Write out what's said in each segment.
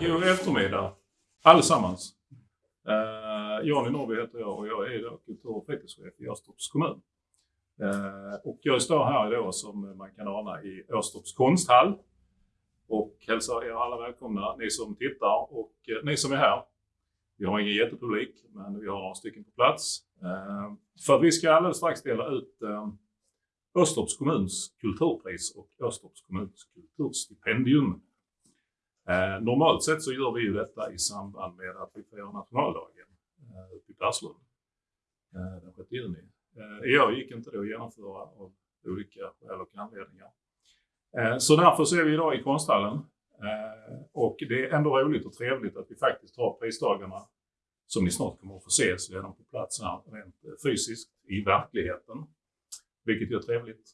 God eftermiddag allesammans. Eh, Johnny Norrby heter jag och jag är då kultur och fritidschef i Åstorps kommun. Eh, och jag står här idag som man kan ana i Åstorps konsthall och hälsar er alla välkomna, ni som tittar och eh, ni som är här. Vi har ingen jättepublik, men vi har några stycken på plats. Eh, för vi ska alldeles strax dela ut eh, Östorps kommuns kulturpris och Östorps kommuns kulturstipendium. Eh, normalt sett så gör vi ju detta i samband med att vi firar nationaldagen eh, i Perslund eh, den 6 juni. Eh, I år gick inte det att genomföra av olika skäl och anledningar. Eh, så därför så är vi idag i konsthallen eh, och det är ändå roligt och trevligt att vi faktiskt har prisdagarna som ni snart kommer att få se så är de på plats här rent eh, fysiskt i verkligheten vilket är trevligt.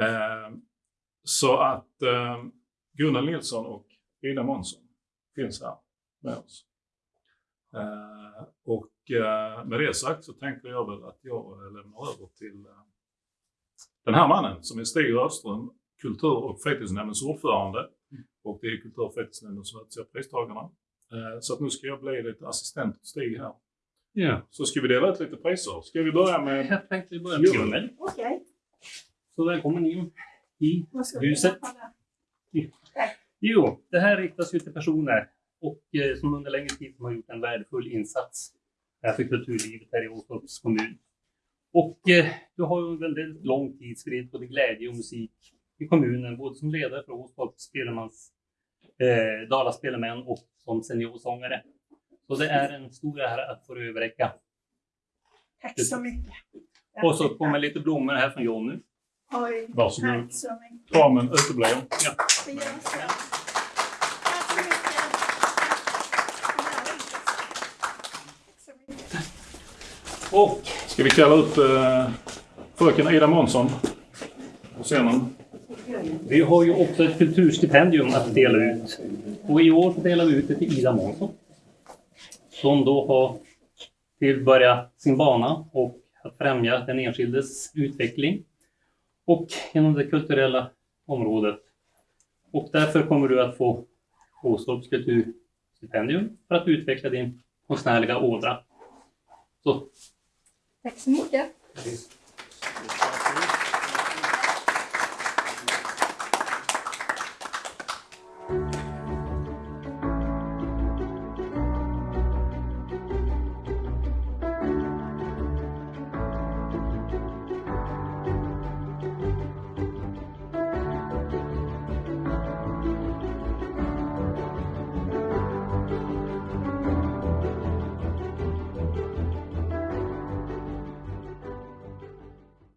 Eh, så att eh, Gunnar Nilsson och Ida Månsson finns här med oss. Eh, och eh, med det sagt så tänker jag väl att jag lämnar över till eh, den här mannen som är Stig Rödström, kultur och fritidsnämndens ordförande. Och det är kultur och fritidsnämnden som utser pristagarna. Eh, så att nu ska jag bli lite assistent till Stig här. Ja. Så ska vi dela ut lite priser. Ska vi börja med... Jag tänkte vi börjar med. Okej. Så välkommen in i huset. Jo, det här riktas ju till personer och, eh, som under längre tid har gjort en värdefull insats här för kulturlivet här i Åstorps kommun. Och eh, du har ju under väldigt lång tid spridit både glädje och musik i kommunen, både som ledare för Åstorps Spelemans, eh, Dala Spelemän och som seniorsångare. Så det är en stor ära att få överräcka. Tack så mycket. Och så kommer lite blommor här från Jonny. Oj, Varsågod. tack så mycket. Kramen uteblev. Ja. Det gör så. Tack så mycket. Tack så mycket. Och Ska vi kalla upp eh, fröken Ida Månsson på scenen? Vi har ju också ett kulturstipendium att dela ut. Och i år delar vi ut det till Ida Månsson. Som då har tillbörjat sin bana och att främja den enskildes utveckling. Och inom det kulturella området. Och därför kommer du att få Åstorps kulturstipendium för att utveckla din konstnärliga ådra. Så Tack så mycket.